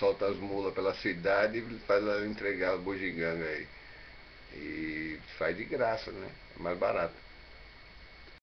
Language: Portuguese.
solta as mulas pela cidade e faz ela entregar a bugiganga aí. E faz de graça, né? É mais barato.